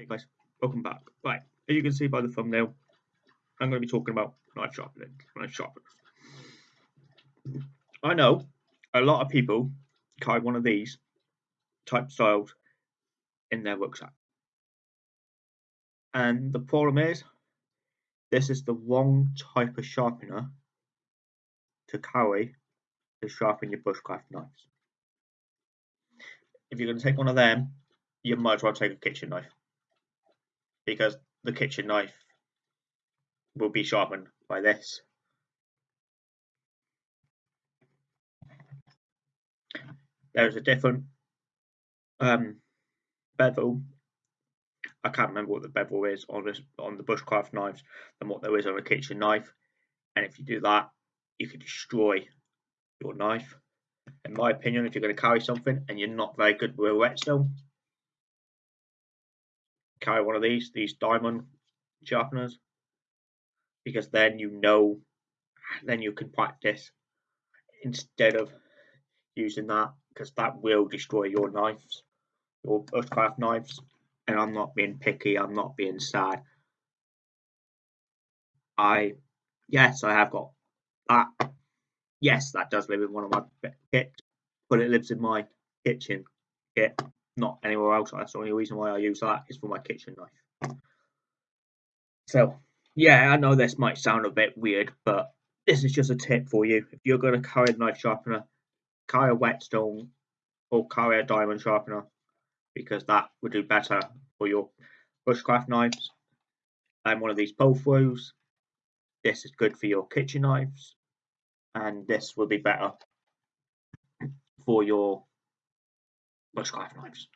Hey guys, welcome back. Right, as you can see by the thumbnail, I'm going to be talking about knife sharpening, knife sharpeners. I know a lot of people carry one of these type styles in their rucksack. And the problem is, this is the wrong type of sharpener to carry to sharpen your bushcraft knives. If you're going to take one of them, you might as well take a kitchen knife because the kitchen knife will be sharpened by this. There's a different um, bevel. I can't remember what the bevel is on this on the bushcraft knives than what there is on a kitchen knife. And if you do that, you can destroy your knife. In my opinion, if you're going to carry something and you're not very good with a whetstone, carry one of these, these diamond sharpeners, because then you know, then you can practice instead of using that, because that will destroy your knives, your bushcraft knives. And I'm not being picky, I'm not being sad. I, yes, I have got that. Yes, that does live in one of my kits, but it lives in my kitchen kit not anywhere else. That's the only reason why I use that is for my kitchen knife. So, yeah, I know this might sound a bit weird, but this is just a tip for you. If you're going to carry a knife sharpener, carry a whetstone or carry a diamond sharpener because that would do better for your bushcraft knives. And one of these pull throughs. This is good for your kitchen knives, and this will be better for your bushcraft knives.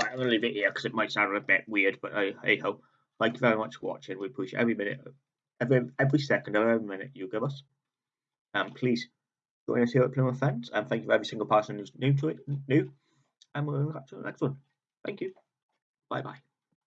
Right, I'm going to leave it here because it might sound a bit weird, but hey, hey ho. Thank you very much for watching. We appreciate every minute, every every second every minute you give us. Um, please join us here at Plymouth Fence. And thank you for every single person who's new to it, new. And we'll catch you on the next one. Thank you. Bye bye.